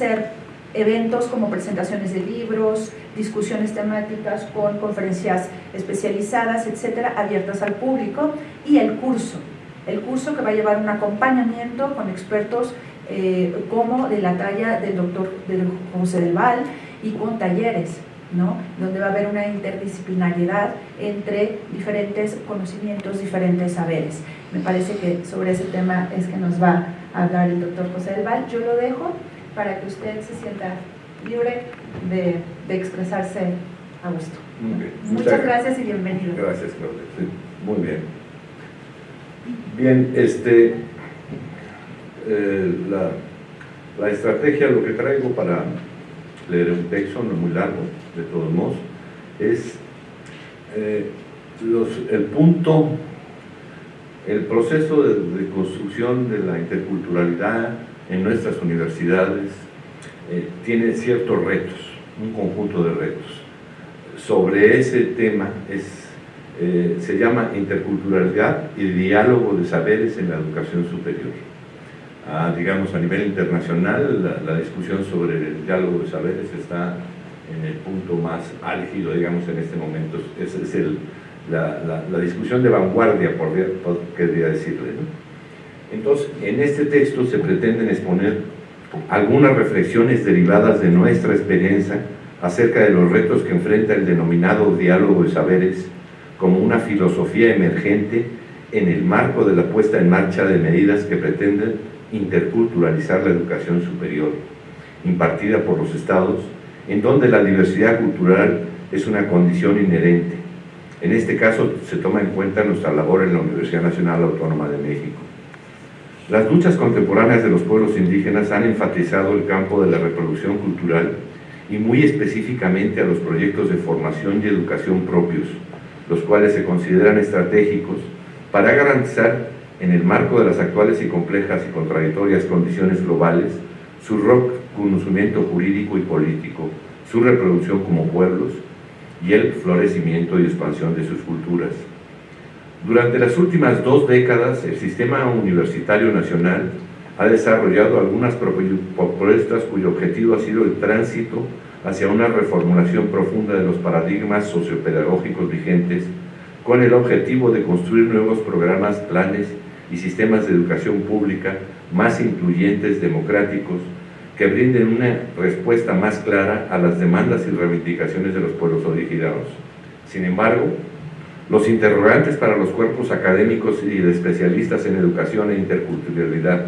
ser eventos como presentaciones de libros, discusiones temáticas con conferencias especializadas, etcétera, abiertas al público, y el curso, el curso que va a llevar un acompañamiento con expertos eh, como de la talla del doctor José del Val y con talleres, ¿no? donde va a haber una interdisciplinariedad entre diferentes conocimientos, diferentes saberes. Me parece que sobre ese tema es que nos va a hablar el doctor José del Val. Yo lo dejo para que usted se sienta libre de, de expresarse a gusto. Muchas, gracias y bienvenido. Gracias, Claudia. muy bien. Bien, este, eh, la, estrategia, lo que traigo para leer un texto, no muy largo, de todos modos, es eh, el punto, el proceso de, construcción de la interculturalidad en nuestras universidades eh, tiene ciertos retos, un conjunto de retos. Sobre ese tema es eh, se llama interculturalidad y diálogo de saberes en la educación superior. Ah, digamos, a nivel internacional, la, discusión sobre el diálogo de saberes está en el punto más álgido, digamos, en este momento. Esa es el, la, la, discusión de vanguardia, por, quería decirle. Entonces, en este texto se pretenden exponer algunas reflexiones derivadas de nuestra experiencia acerca de los retos que enfrenta el denominado diálogo de saberes como una filosofía emergente en el marco de la puesta en marcha de medidas que pretenden interculturalizar la educación superior, impartida por los estados, en donde la diversidad cultural es una condición inherente. En este caso se toma en cuenta nuestra labor en la Universidad Nacional Autónoma de México. Las luchas contemporáneas de los pueblos indígenas han enfatizado el campo de la reproducción cultural y muy específicamente a los proyectos de formación y educación propios, los cuales se consideran estratégicos para garantizar, en el marco de las actuales y complejas y contradictorias condiciones globales, su reconocimiento jurídico y político, su reproducción como pueblos y el florecimiento y expansión de sus culturas. Durante las últimas dos décadas, el sistema universitario nacional ha desarrollado algunas propuestas cuyo objetivo ha sido el tránsito hacia una reformulación profunda de los paradigmas sociopedagógicos vigentes con el objetivo de construir nuevos programas, planes y sistemas de educación pública más incluyentes, democráticos, que brinden una respuesta más clara a las demandas y reivindicaciones de los pueblos originados. Sin embargo, los interrogantes para los cuerpos académicos y de especialistas en educación e interculturalidad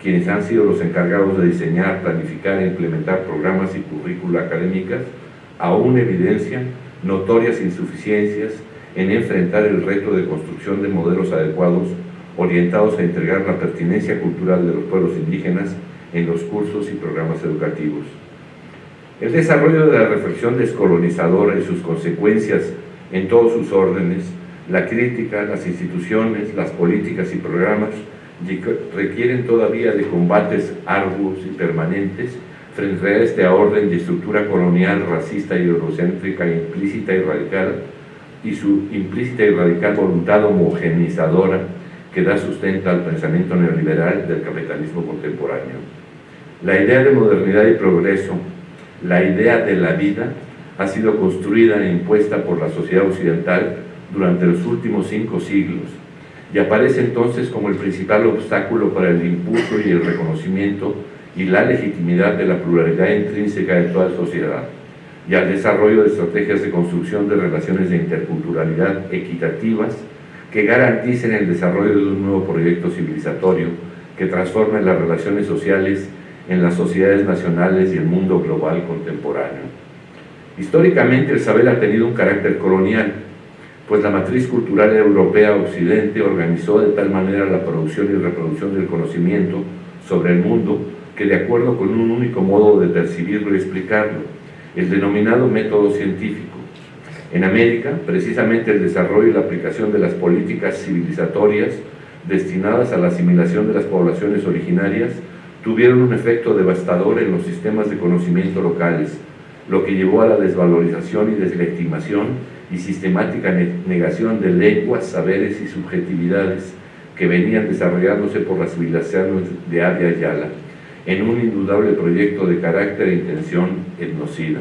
quienes han sido los encargados de diseñar, planificar e implementar programas y currícula académicas, aún evidencian notorias insuficiencias en enfrentar el reto de construcción de modelos adecuados orientados a integrar la pertinencia cultural de los pueblos indígenas en los cursos y programas educativos. El desarrollo de la reflexión descolonizadora y sus consecuencias en todos sus órdenes, la crítica, las instituciones, las políticas y programas requieren todavía de combates arduos y permanentes frente a esta orden de estructura colonial, racista y eurocéntrica implícita y radical y su implícita y radical voluntad homogenizadora que da sustento al pensamiento neoliberal del capitalismo contemporáneo. La idea de modernidad y progreso, la idea de la vida, ha sido construida e impuesta por la sociedad occidental durante los últimos cinco siglos y aparece entonces como el principal obstáculo para el impulso y el reconocimiento y la legitimidad de la pluralidad intrínseca de toda sociedad y al desarrollo de estrategias de construcción de relaciones de interculturalidad equitativas que garanticen el desarrollo de un nuevo proyecto civilizatorio que transforme las relaciones sociales en las sociedades nacionales y el mundo global contemporáneo. Históricamente el saber ha tenido un carácter colonial, pues la matriz cultural europea occidente organizó de tal manera la producción y reproducción del conocimiento sobre el mundo que de acuerdo con un único modo de percibirlo y explicarlo, el denominado método científico. En América, precisamente el desarrollo y la aplicación de las políticas civilizatorias destinadas a la asimilación de las poblaciones originarias tuvieron un efecto devastador en los sistemas de conocimiento locales, lo que llevó a la desvalorización y deslegitimación y sistemática negación de lenguas, saberes y subjetividades que venían desarrollándose por las civilizaciones de Avia Yala en un indudable proyecto de carácter e intención etnocida.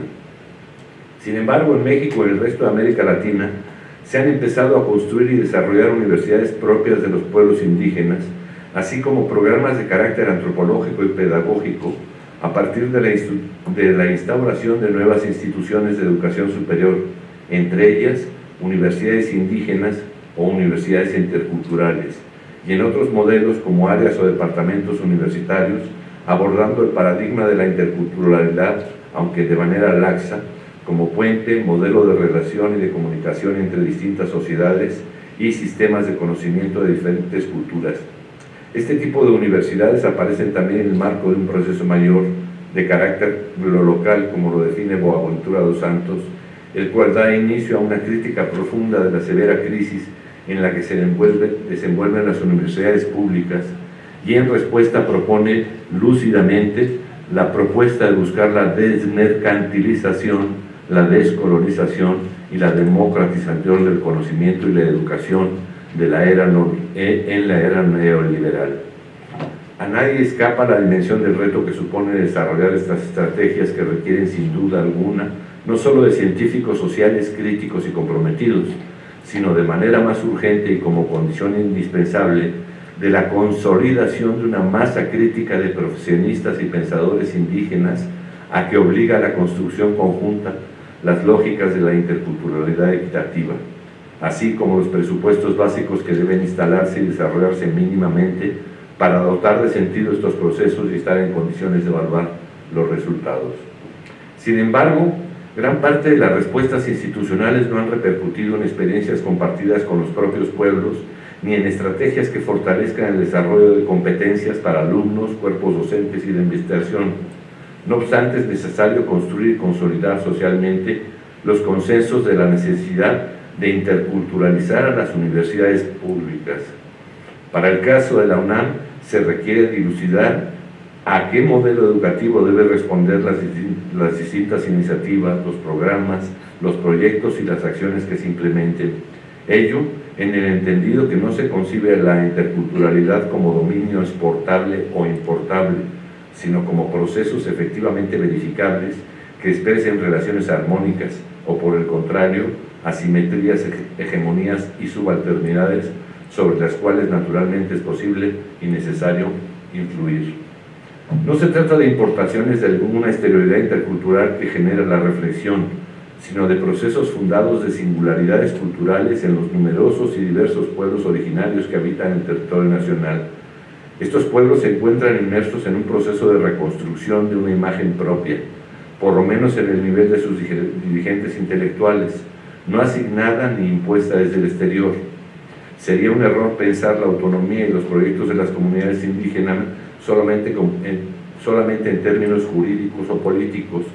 Sin embargo, en México y el resto de América Latina se han empezado a construir y desarrollar universidades propias de los pueblos indígenas, así como programas de carácter antropológico y pedagógico a partir de la, instauración de nuevas instituciones de educación superior, entre ellas universidades indígenas o universidades interculturales, y en otros modelos como áreas o departamentos universitarios, abordando el paradigma de la interculturalidad, aunque de manera laxa, como puente, modelo de relación y de comunicación entre distintas sociedades y sistemas de conocimiento de diferentes culturas. Este tipo de universidades aparecen también en el marco de un proceso mayor de carácter local, como lo define Boaventura dos Santos, el cual da inicio a una crítica profunda de la severa crisis en la que se desenvuelven las universidades públicas y en respuesta propone lúcidamente la propuesta de buscar la desmercantilización, la descolonización y la democratización del conocimiento y la educación de la era e, en la era neoliberal. A nadie escapa la dimensión del reto que supone desarrollar estas estrategias que requieren sin duda alguna no solo de científicos sociales críticos y comprometidos, sino de manera más urgente y como condición indispensable de la consolidación de una masa crítica de profesionistas y pensadores indígenas a que obliga a la construcción conjunta las lógicas de la interculturalidad equitativa, así como los presupuestos básicos que deben instalarse y desarrollarse mínimamente para dotar de sentido estos procesos y estar en condiciones de evaluar los resultados. Sin embargo, gran parte de las respuestas institucionales no han repercutido en experiencias compartidas con los propios pueblos ni en estrategias que fortalezcan el desarrollo de competencias para alumnos, cuerpos docentes y de investigación. No obstante, es necesario construir y consolidar socialmente los consensos de la necesidad de interculturalizar a las universidades públicas. Para el caso de la UNAM, se requiere dilucidar a qué modelo educativo debe responder las, las distintas iniciativas, los programas, los proyectos y las acciones que se implementen. Ello en el entendido que no se concibe la interculturalidad como dominio exportable o importable, sino como procesos efectivamente verificables que expresen relaciones armónicas o por el contrario, asimetrías, hegemonías y subalternidades sobre las cuales naturalmente es posible y necesario influir. No se trata de importaciones de alguna exterioridad intercultural que genera la reflexión, sino de procesos fundados de singularidades culturales en los numerosos y diversos pueblos originarios que habitan el territorio nacional. Estos pueblos se encuentran inmersos en un proceso de reconstrucción de una imagen propia, por lo menos en el nivel de sus dirigentes intelectuales, no asignada ni impuesta desde el exterior. Sería un error pensar la autonomía y los proyectos de las comunidades indígenas solamente, solamente en términos jurídicos o políticos,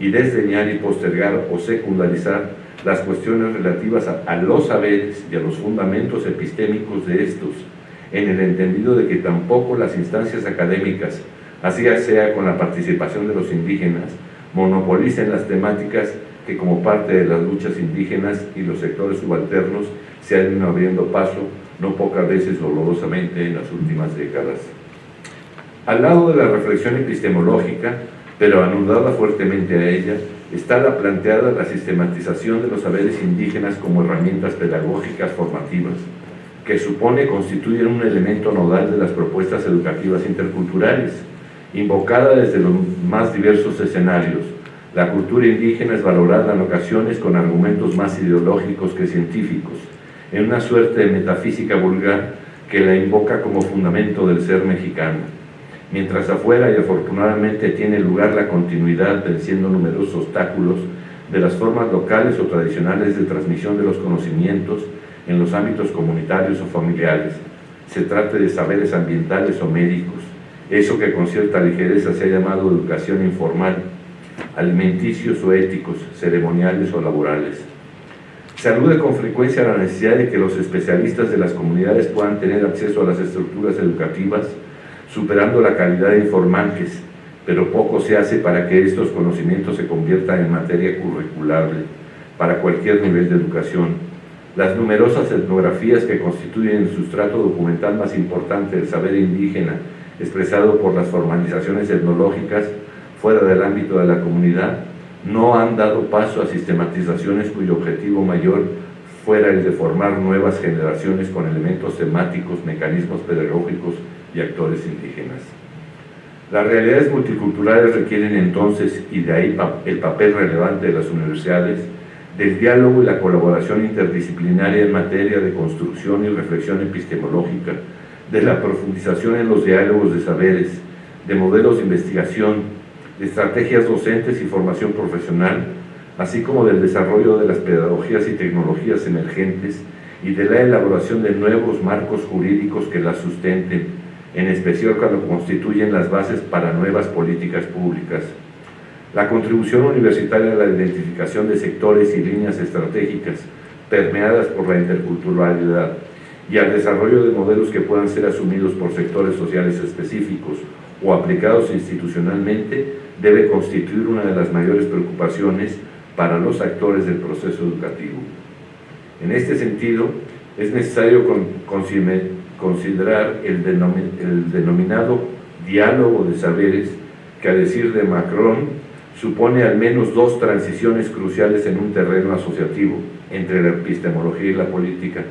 y desdeñar y postergar o secundarizar las cuestiones relativas a, los saberes y a los fundamentos epistémicos de estos, en el entendido de que tampoco las instancias académicas, así sea con la participación de los indígenas, monopolicen las temáticas que como parte de las luchas indígenas y los sectores subalternos se han ido abriendo paso, no pocas veces dolorosamente en las últimas décadas. Al lado de la reflexión epistemológica, pero anudada fuertemente a ella, está la planteada la sistematización de los saberes indígenas como herramientas pedagógicas formativas, que supone constituir un elemento nodal de las propuestas educativas interculturales, invocada desde los más diversos escenarios. La cultura indígena es valorada en ocasiones con argumentos más ideológicos que científicos, en una suerte de metafísica vulgar que la invoca como fundamento del ser mexicano. Mientras afuera y afortunadamente tiene lugar la continuidad venciendo numerosos obstáculos de las formas locales o tradicionales de transmisión de los conocimientos en los ámbitos comunitarios o familiares, se trate de saberes ambientales o médicos, eso que con cierta ligereza se ha llamado educación informal, alimenticios o éticos, ceremoniales o laborales. Se alude con frecuencia a la necesidad de que los especialistas de las comunidades puedan tener acceso a las estructuras educativas superando la calidad de informantes, pero poco se hace para que estos conocimientos se conviertan en materia curriculable para cualquier nivel de educación. Las numerosas etnografías que constituyen el sustrato documental más importante del saber indígena expresado por las formalizaciones etnológicas fuera del ámbito de la comunidad, no han dado paso a sistematizaciones cuyo objetivo mayor fuera el de formar nuevas generaciones con elementos temáticos, mecanismos pedagógicos y actores indígenas. Las realidades multiculturales requieren entonces, y de ahí el papel relevante de las universidades, del diálogo y la colaboración interdisciplinaria en materia de construcción y reflexión epistemológica, de la profundización en los diálogos de saberes, de modelos de investigación, estrategias docentes y formación profesional, así como del desarrollo de las pedagogías y tecnologías emergentes y de la elaboración de nuevos marcos jurídicos que las sustenten, en especial cuando constituyen las bases para nuevas políticas públicas. La contribución universitaria a la identificación de sectores y líneas estratégicas permeadas por la interculturalidad y al desarrollo de modelos que puedan ser asumidos por sectores sociales específicos o aplicados institucionalmente debe constituir una de las mayores preocupaciones para los actores del proceso educativo. En este sentido, es necesario considerar el, denominado diálogo de saberes que a decir de Macron supone al menos dos transiciones cruciales en un terreno asociativo entre la epistemología y la política.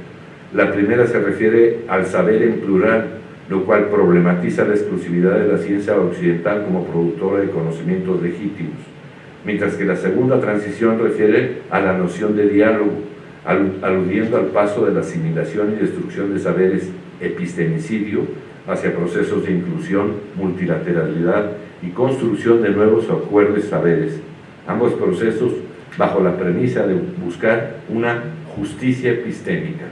La primera se refiere al saber en plural, lo cual problematiza la exclusividad de la ciencia occidental como productora de conocimientos legítimos, mientras que la segunda transición refiere a la noción de diálogo, aludiendo al paso de la asimilación y destrucción de saberes epistemicidio hacia procesos de inclusión, multilateralidad y construcción de nuevos acuerdos saberes, ambos procesos bajo la premisa de buscar una justicia epistémica.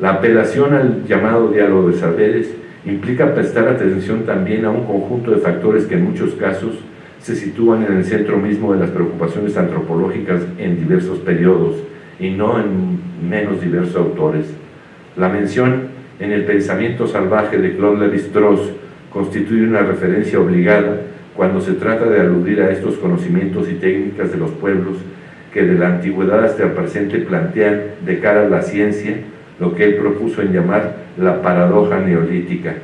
La apelación al llamado diálogo de saberes implica prestar atención también a un conjunto de factores que en muchos casos se sitúan en el centro mismo de las preocupaciones antropológicas en diversos periodos y no en menos diversos autores. La mención en el pensamiento salvaje de Claude Lévi-Strauss constituye una referencia obligada cuando se trata de aludir a estos conocimientos y técnicas de los pueblos que de la antigüedad hasta el presente plantean de cara a la ciencia lo que él propuso en llamar la paradoja neolítica,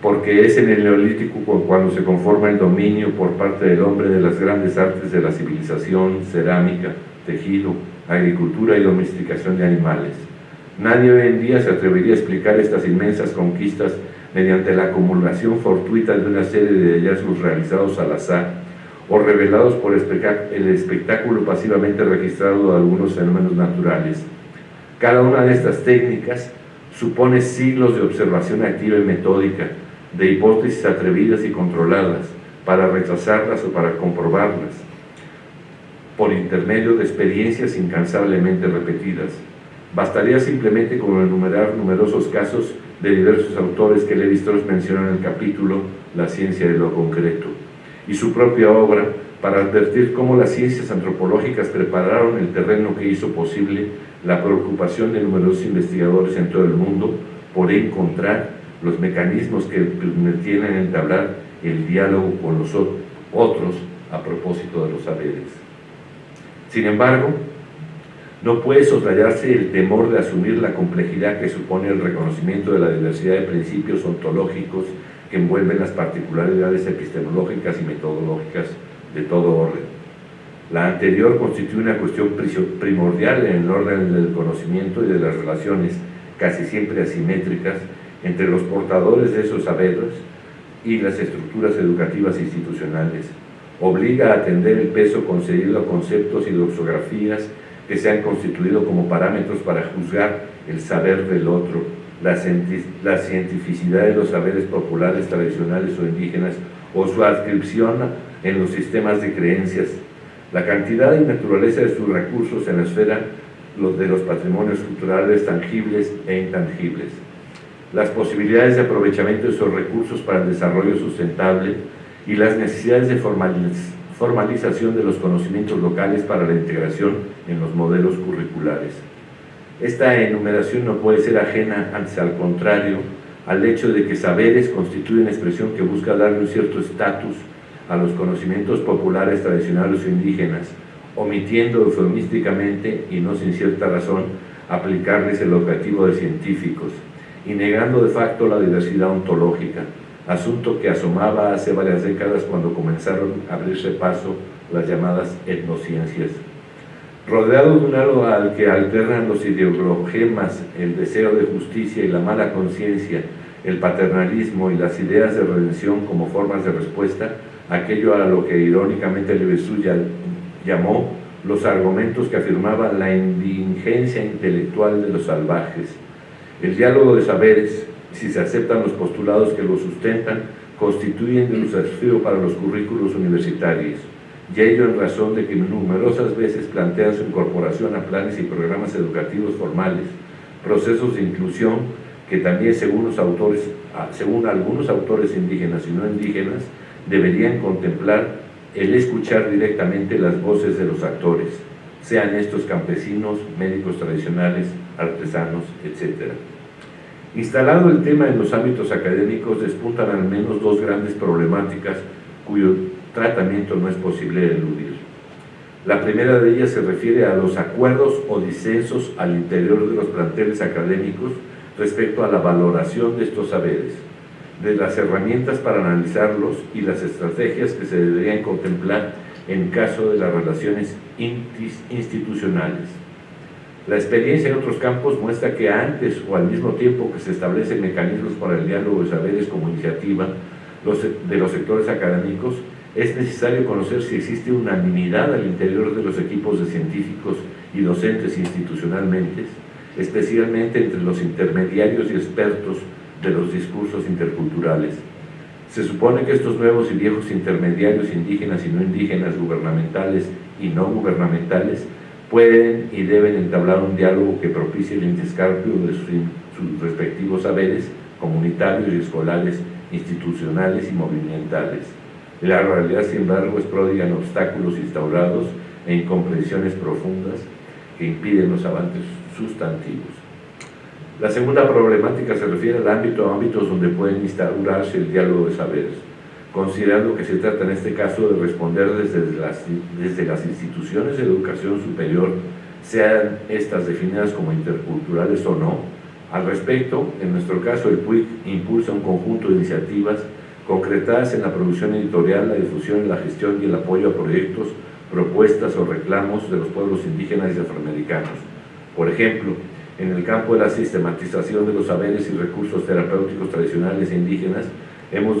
porque es en el neolítico cuando se conforma el dominio por parte del hombre de las grandes artes de la civilización, cerámica, tejido, agricultura y domesticación de animales. Nadie hoy en día se atrevería a explicar estas inmensas conquistas mediante la acumulación fortuita de una serie de hallazgos realizados al azar o revelados por el espectáculo pasivamente registrado de algunos fenómenos naturales. Cada una de estas técnicas supone siglos de observación activa y metódica, de hipótesis atrevidas y controladas, para rechazarlas o para comprobarlas, por intermedio de experiencias incansablemente repetidas. Bastaría simplemente con enumerar numerosos casos de diversos autores que Levi-Strauss menciona en el capítulo La ciencia de lo concreto, y su propia obra para advertir cómo las ciencias antropológicas prepararon el terreno que hizo posible la preocupación de numerosos investigadores en todo el mundo por encontrar los mecanismos que permitían entablar el diálogo con los otros a propósito de los saberes. Sin embargo, no puede soslayarse el temor de asumir la complejidad que supone el reconocimiento de la diversidad de principios ontológicos que envuelven las particularidades epistemológicas y metodológicas de todo orden. La anterior constituye una cuestión primordial en el orden del conocimiento y de las relaciones casi siempre asimétricas entre los portadores de esos saberes y las estructuras educativas institucionales. Obliga a atender el peso concedido a conceptos y doxografías que se han constituido como parámetros para juzgar el saber del otro, la, la cientificidad de los saberes populares, tradicionales o indígenas, o su adscripción en los sistemas de creencias, la cantidad y naturaleza de sus recursos en la esfera de los patrimonios culturales tangibles e intangibles, las posibilidades de aprovechamiento de esos recursos para el desarrollo sustentable y las necesidades de formalización de los conocimientos locales para la integración en los modelos curriculares. Esta enumeración no puede ser ajena, antes al contrario, al hecho de que saberes constituyen expresión que busca darle un cierto estatus a los conocimientos populares tradicionales o indígenas, omitiendo eufemísticamente y no sin cierta razón aplicarles el objetivo de científicos y negando de facto la diversidad ontológica, asunto que asomaba hace varias décadas cuando comenzaron a abrirse paso las llamadas etnociencias. Rodeado de un halo al que alternan los ideogemas, el deseo de justicia y la mala conciencia, el paternalismo y las ideas de redención como formas de respuesta, aquello a lo que irónicamente Levesuya llamó los argumentos que afirmaban la indigencia intelectual de los salvajes. El diálogo de saberes, si se aceptan los postulados que lo sustentan, constituyen un desafío para los currículos universitarios, y ello en razón de que numerosas veces plantean su incorporación a planes y programas educativos formales, procesos de inclusión que también según, los autores, según algunos autores indígenas y no indígenas, deberían contemplar el escuchar directamente las voces de los actores, sean estos campesinos, médicos tradicionales, artesanos, etc. Instalado el tema en los ámbitos académicos, despuntan al menos dos grandes problemáticas cuyo tratamiento no es posible eludir. La primera de ellas se refiere a los acuerdos o disensos al interior de los planteles académicos respecto a la valoración de estos saberes de las herramientas para analizarlos y las estrategias que se deberían contemplar en caso de las relaciones institucionales. La experiencia en otros campos muestra que antes o al mismo tiempo que se establecen mecanismos para el diálogo de saberes como iniciativa de los sectores académicos, es necesario conocer si existe unanimidad al interior de los equipos de científicos y docentes institucionalmente, especialmente entre los intermediarios y expertos de los discursos interculturales. Se supone que estos nuevos y viejos intermediarios indígenas y no indígenas, gubernamentales y no gubernamentales, pueden y deben entablar un diálogo que propicie el intercambio de sus, respectivos saberes comunitarios y escolares, institucionales y movimentales. La realidad, sin embargo, es pródiga en obstáculos instaurados e incomprensiones profundas que impiden los avances sustantivos. La segunda problemática se refiere al ámbito a ámbitos donde pueden instaurarse el diálogo de saberes, considerando que se trata en este caso de responder desde las, desde las instituciones de educación superior, sean estas definidas como interculturales o no. Al respecto, en nuestro caso, el PUIC impulsa un conjunto de iniciativas concretadas en la producción editorial, la difusión, la gestión y el apoyo a proyectos, propuestas o reclamos de los pueblos indígenas y afroamericanos. Por ejemplo, en el campo de la sistematización de los saberes y recursos terapéuticos tradicionales e indígenas, hemos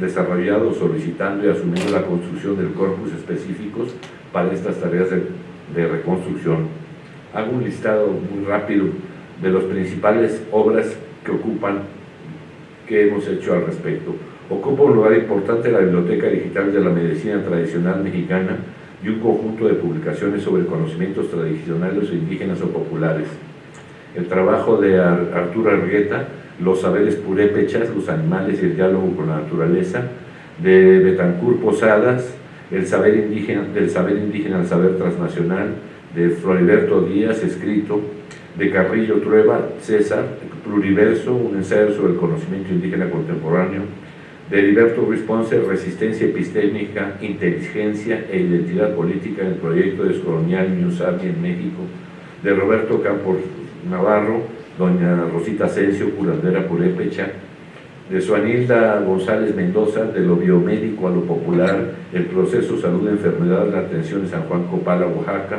desarrollado, solicitando y asumiendo la construcción del corpus específicos para estas tareas de, reconstrucción. Hago un listado muy rápido de las principales obras que ocupan, que hemos hecho al respecto. Ocupa un lugar importante la Biblioteca Digital de la Medicina Tradicional Mexicana y un conjunto de publicaciones sobre conocimientos tradicionales indígenas o populares. El trabajo de Arturo Argueta, Los saberes purépechas, los animales y el diálogo con la naturaleza, de Betancur Posadas, el saber indígena, del saber indígena al saber transnacional, de Floriberto Díaz, escrito, de Carrillo Trueba, César, Pluriverso, un ensayo sobre el conocimiento indígena contemporáneo, de Ruiz Ponce, Resistencia epistémica, Inteligencia e Identidad Política en el proyecto descolonial Ñusabi en México, de Roberto Campos Navarro, doña Rosita Asensio, curandera purépecha, de Suanilda González Mendoza, de lo biomédico a lo popular, el proceso salud, enfermedad, la atención de San Juan Copala, Oaxaca,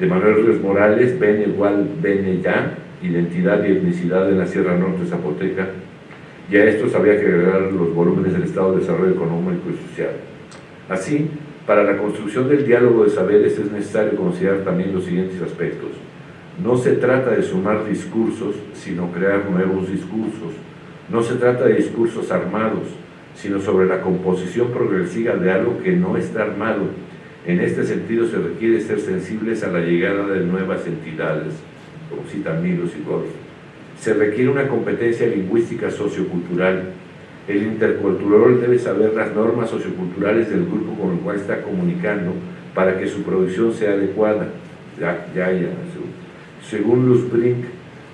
de Manuel Ríos Morales, Bene igual, Bene ya, identidad y etnicidad en la Sierra Norte Zapoteca, y a estos había que agregar los volúmenes del Estado de Desarrollo Económico y Social. Así, para la construcción del diálogo de saberes es necesario considerar también los siguientes aspectos. No se trata de sumar discursos, sino crear nuevos discursos. No se trata de discursos armados, sino sobre la composición progresiva de algo que no está armado. En este sentido se requiere ser sensibles a la llegada de nuevas entidades, como citan Milos y. Se requiere una competencia lingüística sociocultural. El intercultural debe saber las normas socioculturales del grupo con el cual está comunicando para que su producción sea adecuada. Según Luz Brink,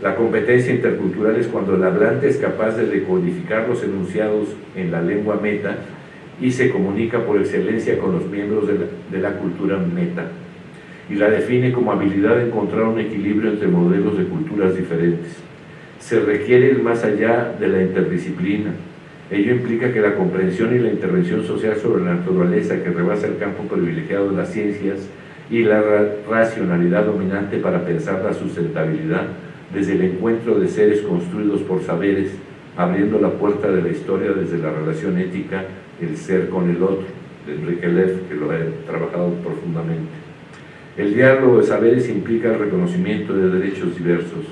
la competencia intercultural es cuando el hablante es capaz de decodificar los enunciados en la lengua meta y se comunica por excelencia con los miembros de la, cultura meta y la define como habilidad de encontrar un equilibrio entre modelos de culturas diferentes. Se requiere ir más allá de la interdisciplina. Ello implica que la comprensión y la intervención social sobre la naturaleza que rebasa el campo privilegiado de las ciencias y la racionalidad dominante para pensar la sustentabilidad desde el encuentro de seres construidos por saberes, abriendo la puerta de la historia desde la relación ética, el ser con el otro, de Enrique Leff, que lo ha trabajado profundamente. El diálogo de saberes implica el reconocimiento de derechos diversos,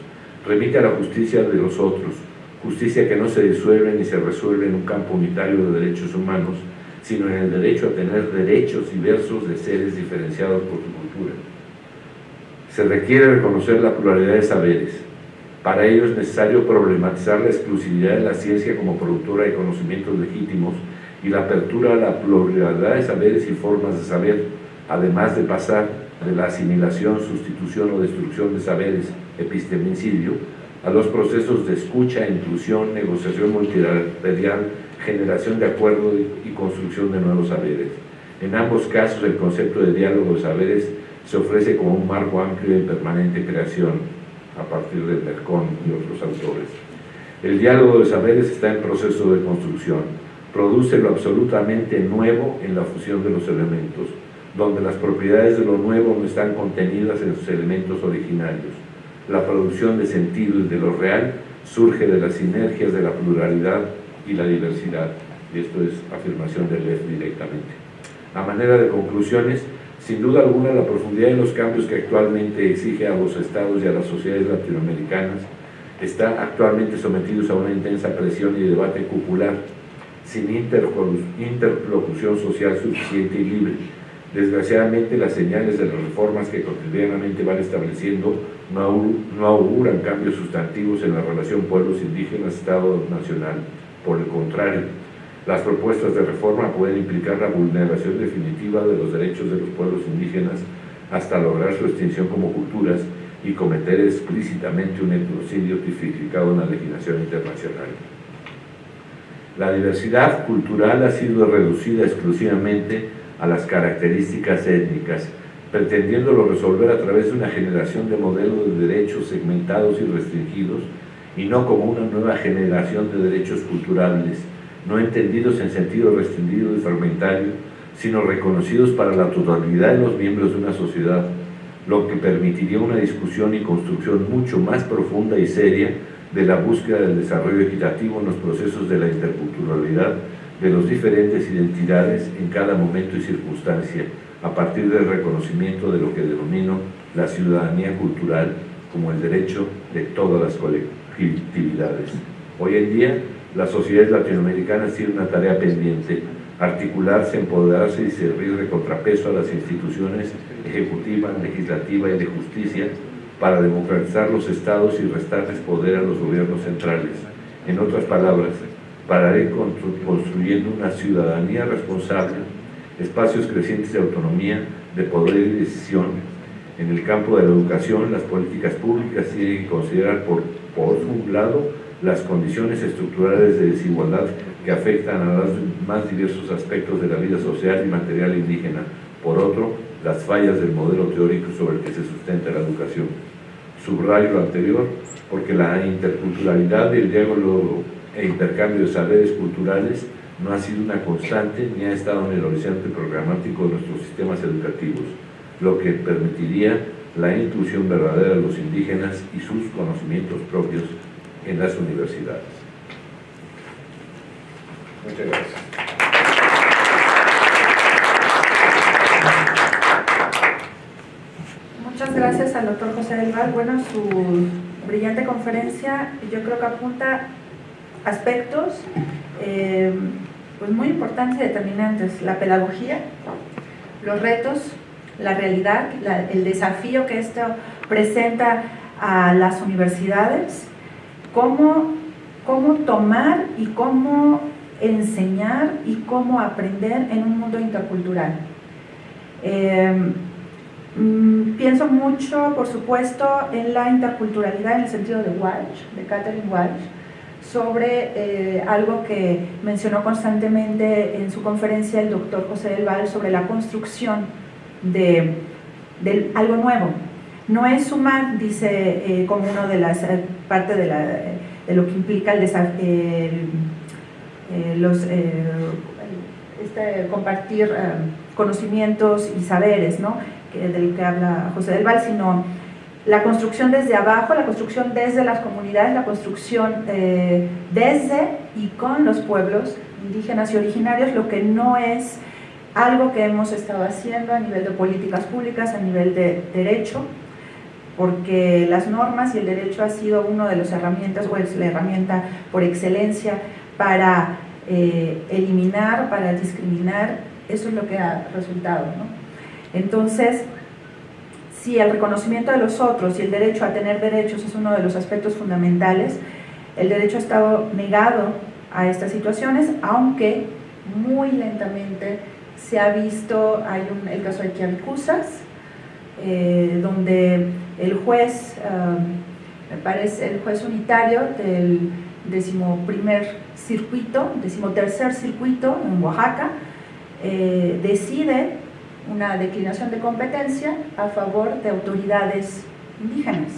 remite a la justicia de los otros, justicia que no se disuelve ni se resuelve en un campo unitario de derechos humanos, sino en el derecho a tener derechos diversos de seres diferenciados por su cultura. Se requiere reconocer la pluralidad de saberes. Para ello es necesario problematizar la exclusividad de la ciencia como productora de conocimientos legítimos y la apertura a la pluralidad de saberes y formas de saber, además de pasar de la asimilación, sustitución o destrucción de saberes, epistemicidio, a los procesos de escucha, inclusión, negociación multilateral, generación de acuerdos y construcción de nuevos saberes. En ambos casos, el concepto de diálogo de saberes se ofrece como un marco amplio de permanente creación, a partir de Mercón y otros autores. El diálogo de saberes está en proceso de construcción, produce lo absolutamente nuevo en la fusión de los elementos, donde las propiedades de lo nuevo no están contenidas en sus elementos originarios. La producción de sentido y de lo real surge de las sinergias de la pluralidad y la diversidad. Y esto es afirmación de Lev directamente. A manera de conclusiones, sin duda alguna la profundidad de los cambios que actualmente exige a los estados y a las sociedades latinoamericanas están actualmente sometidos a una intensa presión y debate popular, sin interlocución social suficiente y libre, Desgraciadamente, las señales de las reformas que cotidianamente van estableciendo no, auguran cambios sustantivos en la relación pueblos indígenas-Estado nacional. Por el contrario, las propuestas de reforma pueden implicar la vulneración definitiva de los derechos de los pueblos indígenas hasta lograr su extinción como culturas y cometer explícitamente un etnocidio tipificado en la legislación internacional. La diversidad cultural ha sido reducida exclusivamente a las características étnicas, pretendiéndolo resolver a través de una generación de modelos de derechos segmentados y restringidos, y no como una nueva generación de derechos culturales, no entendidos en sentido restringido y fragmentario, sino reconocidos para la totalidad de los miembros de una sociedad, lo que permitiría una discusión y construcción mucho más profunda y seria de la búsqueda del desarrollo equitativo en los procesos de la interculturalidad de los diferentes identidades en cada momento y circunstancia, a partir del reconocimiento de lo que denomino la ciudadanía cultural como el derecho de todas las colectividades. Hoy en día, las sociedades latinoamericanas tienen una tarea pendiente, articularse, empoderarse y servir de contrapeso a las instituciones ejecutiva, legislativa y de justicia para democratizar los estados y restarles poder a los gobiernos centrales. En otras palabras, para ir construyendo una ciudadanía responsable, espacios crecientes de autonomía, de poder y decisión. En el campo de la educación, las políticas públicas tienen que considerar, por, por un lado, las condiciones estructurales de desigualdad que afectan a los más diversos aspectos de la vida social y material indígena. Por otro, las fallas del modelo teórico sobre el que se sustenta la educación. Subrayo lo anterior porque la interculturalidad y el diálogo e intercambio de saberes culturales no ha sido una constante ni ha estado en el horizonte programático de nuestros sistemas educativos, lo que permitiría la inclusión verdadera de los indígenas y sus conocimientos propios en las universidades. Muchas gracias. Muchas gracias al doctor José del Val. Bueno, su brillante conferencia yo creo que apunta aspectos eh, pues muy importantes y determinantes, la pedagogía, los retos, la realidad, el desafío que esto presenta a las universidades, cómo, cómo tomar y cómo enseñar y cómo aprender en un mundo intercultural. Eh, mm, pienso mucho, por supuesto, en la interculturalidad en el sentido de Walsh, de Catherine Walsh, sobre eh, algo que mencionó constantemente en su conferencia el doctor José del Val sobre la construcción de, algo nuevo. No es sumar, dice, eh, como una de las eh, partes de, lo que implica el, este, compartir conocimientos y saberes, ¿no? que, del que habla José del Val, sino la construcción desde abajo, la construcción desde las comunidades, la construcción desde y con los pueblos indígenas y originarios, lo que no es algo que hemos estado haciendo a nivel de políticas públicas, a nivel de derecho, porque las normas y el derecho ha sido una de las herramientas, o es la herramienta por excelencia para eh, eliminar, para discriminar, eso es lo que ha resultado. Entonces, si el reconocimiento de los otros y el derecho a tener derechos es uno de los aspectos fundamentales, el derecho ha estado negado a estas situaciones, aunque muy lentamente se ha visto, hay un, el caso de Kiancusas, eh, donde el juez, me parece el juez unitario del decimoprimer circuito, decimotercer circuito en Oaxaca, eh, decide una declinación de competencia a favor de autoridades indígenas.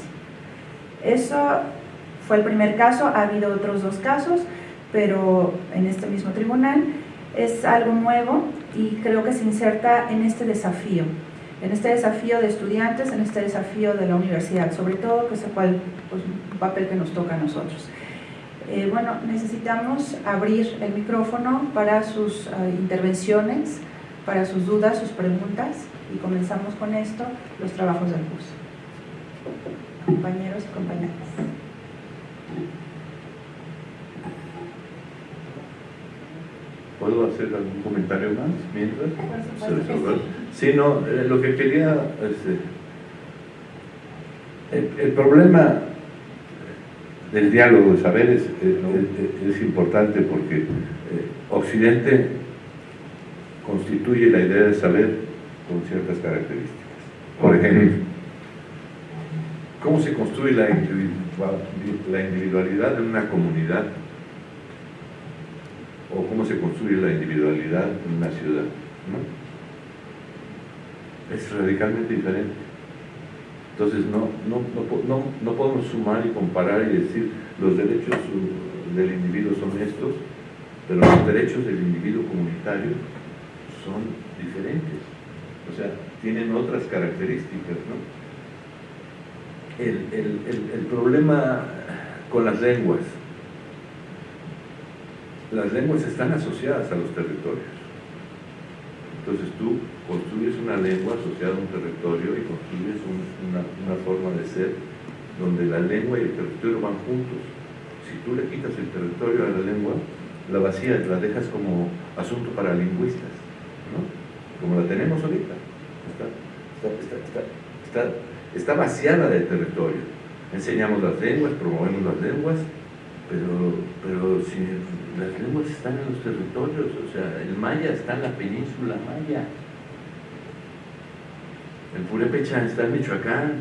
Eso fue el primer caso, ha habido otros dos casos, pero en este mismo tribunal es algo nuevo y creo que se inserta en este desafío en este desafío de estudiantes, en este desafío de la universidad, sobre todo que es el pues, papel que nos toca a nosotros. Eh, bueno, necesitamos abrir el micrófono para sus eh, intervenciones, para sus dudas, sus preguntas, y comenzamos con esto, los trabajos del curso. Compañeros y compañeras. ¿Puedo hacer algún comentario más mientras? Sí, no, eh, lo que quería... Este, el, problema del diálogo de saberes es, importante porque eh, Occidente constituye la idea de saber con ciertas características. Por ejemplo, ¿cómo se construye la individualidad en una comunidad o cómo se construye la individualidad en una ciudad. Es radicalmente diferente. Entonces no, no, no, podemos sumar y comparar y decir los derechos del individuo son estos, pero los derechos del individuo comunitario son diferentes. O sea, tienen otras características. El, el, el problema con las lenguas, las lenguas están asociadas a los territorios. Entonces tú construyes una lengua asociada a un territorio y construyes una, forma de ser donde la lengua y el territorio van juntos. Si tú le quitas el territorio a la lengua, la vacías, la dejas como asunto para lingüistas, ¿no? como la tenemos ahorita. Está, está vaciada de territorio. Enseñamos las lenguas, promovemos las lenguas, pero, pero si las lenguas están en los territorios, o sea, el maya está en la península maya, el purépecha está en Michoacán,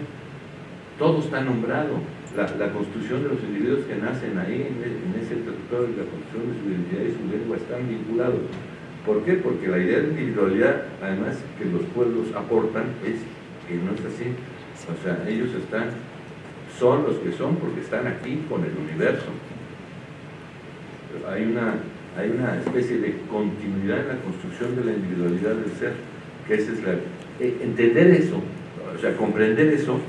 todo está nombrado. La, construcción de los individuos que nacen ahí, en, ese territorio, la construcción de su identidad y su lengua están vinculados. ¿Por qué? Porque la idea de individualidad, además que los pueblos aportan, es que no es así. O sea, ellos están, son los que son porque están aquí con el universo hay una, hay una especie de continuidad en la construcción de la individualidad del ser, que esa es la... Eh, entender eso, o sea, comprender eso,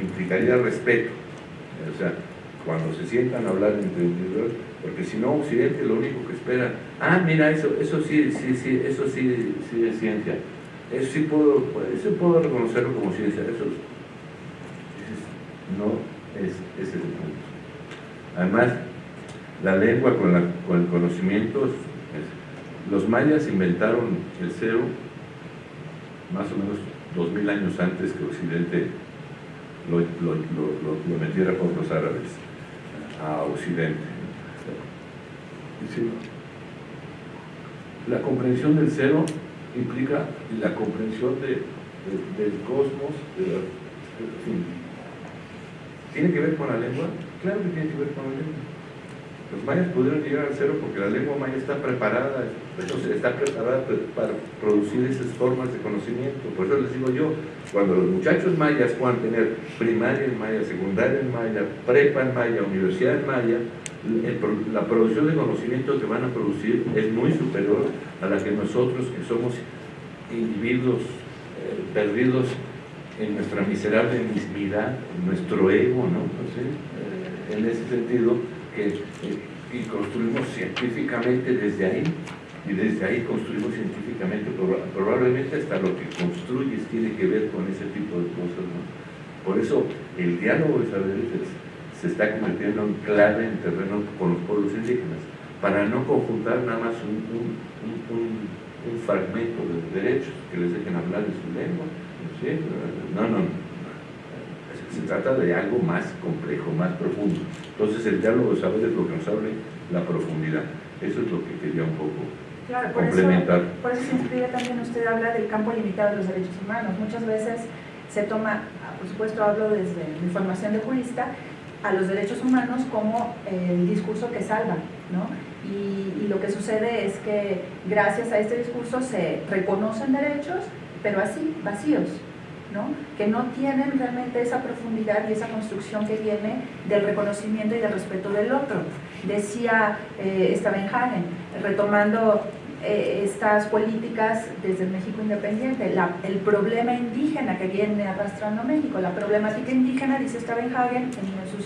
implicaría respeto. O sea, cuando se sientan a hablar entre individuos, porque si no, Occidente lo único que espera, ah, mira, eso, eso sí, sí, sí, eso sí, sí es ciencia. Eso sí puedo, eso puedo reconocerlo como ciencia. Eso no es, ese es el punto. Además, la lengua con, el conocimiento. los mayas inventaron el cero más o menos dos mil años antes que Occidente lo, metiera por los árabes a Occidente. La comprensión del cero implica la comprensión del cosmos, ¿Tiene que ver con la lengua? Claro que tiene que ver con la lengua. Los mayas pudieron llegar al cero porque la lengua maya está preparada, está preparada para producir esas formas de conocimiento. Por eso les digo yo, cuando los muchachos mayas puedan tener primaria en maya, secundaria en maya, prepa en maya, universidad en maya, la producción de conocimiento que van a producir es muy superior a la que nosotros, que somos individuos eh, perdidos en nuestra miserable mismidad, nuestro ego, ¿no? Sé, eh, en ese sentido, que, eh, y construimos científicamente desde ahí, y desde ahí construimos científicamente, proba- probablemente hasta lo que construyes tiene que ver con ese tipo de cosas, ¿no? Por eso el diálogo de saberes es- se está convirtiendo en clave en terreno con los pueblos indígenas, para no conjuntar nada más un, un- fragmento de derechos que les dejen hablar en su lengua. ¿sí? No, no, no. Se, trata de algo más complejo, más profundo. Entonces el diálogo de saberes es lo que nos abre la profundidad. Eso es lo que quería un poco Claro, por eso, complementar. por eso se inscribe también, usted habla del campo limitado de los derechos humanos. Muchas veces se toma, ah, por supuesto hablo desde mi formación de jurista, a los derechos humanos como el discurso que salva, ¿no? Y, y lo que sucede es que gracias a este discurso se reconocen derechos, pero así, vacíos, que no tienen realmente esa profundidad y esa construcción que viene del reconocimiento y del respeto del otro. Decía eh, Stavenhagen, retomando eh, estas políticas desde México independiente, el problema indígena que viene arrastrando México, la problemática indígena, dice Stavenhagen, en sus,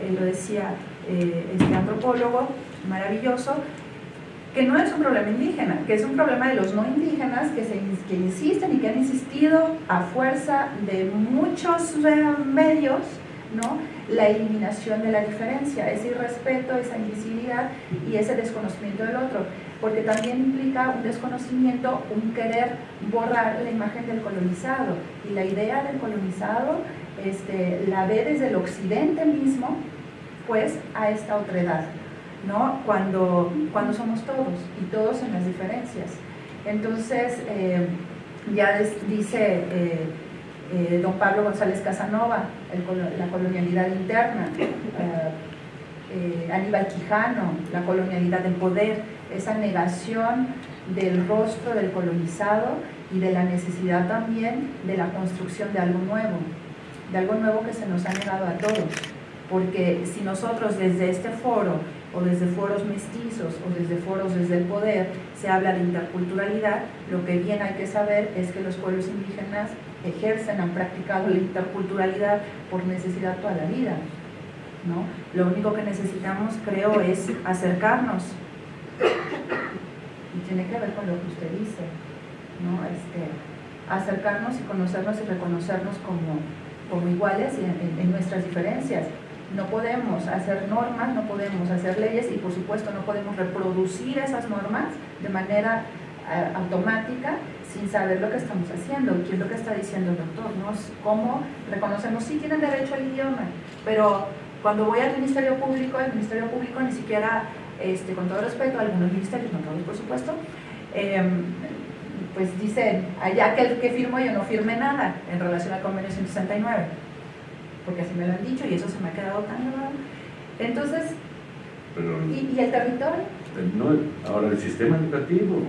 eh, lo decía eh, este antropólogo maravilloso, que no es un problema indígena, que es un problema de los no indígenas que, se, que insisten y que han insistido a fuerza de muchos medios, ¿no? la eliminación de la diferencia, ese irrespeto, esa invisibilidad y ese desconocimiento del otro, porque también implica un desconocimiento, un querer borrar la imagen del colonizado y la idea del colonizado este, la ve desde el occidente mismo, pues a esta otredad. ¿No? Cuando, cuando somos todos y todos en las diferencias. Entonces, eh, ya dice eh, eh, don Pablo González Casanova, la colonialidad interna, Aníbal Quijano, la colonialidad del poder, esa negación del rostro del colonizado y de la necesidad también de la construcción de algo nuevo, de algo nuevo que se nos ha negado a todos. Porque si nosotros desde este foro o desde foros mestizos o desde foros desde el poder se habla de interculturalidad, lo que bien hay que saber es que los pueblos indígenas ejercen, han practicado la interculturalidad por necesidad toda la vida. ¿no? Lo único que necesitamos, creo, es acercarnos. Y tiene que ver con lo que usted dice, ¿no? Este, acercarnos y conocernos y reconocernos como, como iguales en- en- en nuestras diferencias. No podemos hacer normas, no podemos hacer leyes y por supuesto no podemos reproducir esas normas de manera eh, automática sin saber lo que estamos haciendo, qué es lo que está diciendo el doctor, ¿no? Cómo reconocemos, sí tienen derecho al idioma, pero cuando voy al Ministerio Público, el Ministerio Público ni siquiera, este, con todo respeto, algunos ministerios, no todos por supuesto, em, pues dicen, allá que el que firmo yo no firme nada en relación al convenio 169 porque así me lo han dicho y eso se me ha quedado tan grabado. Entonces, Pero ¿y, y el territorio? no, ahora el sistema educativo.